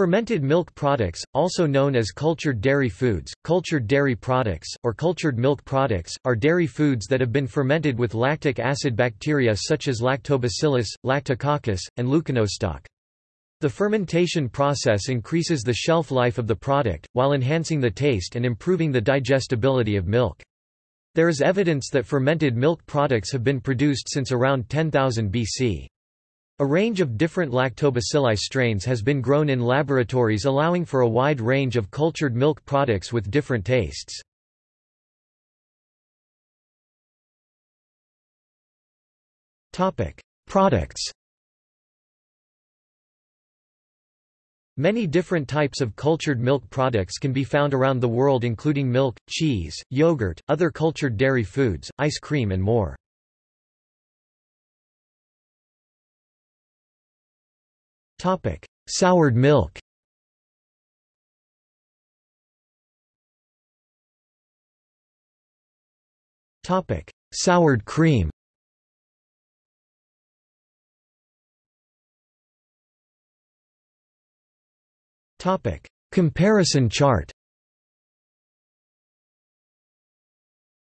Fermented milk products, also known as cultured dairy foods, cultured dairy products, or cultured milk products, are dairy foods that have been fermented with lactic acid bacteria such as lactobacillus, lactococcus, and leuconostoc. The fermentation process increases the shelf life of the product, while enhancing the taste and improving the digestibility of milk. There is evidence that fermented milk products have been produced since around 10,000 BC. A range of different lactobacilli strains has been grown in laboratories allowing for a wide range of cultured milk products with different tastes. Products Many different types of cultured milk products can be found around the world including milk, cheese, yogurt, other cultured dairy foods, ice cream and more. Topic: Soured milk. Topic: Soured cream. Topic: Comparison chart.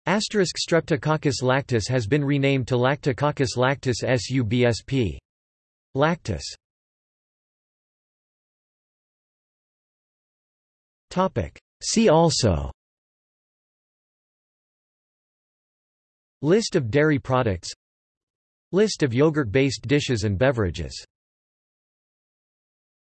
Asterisk Streptococcus lactis has been renamed to Lactococcus lactis subsp. Lactis See also. List of dairy products. List of yogurt-based dishes and beverages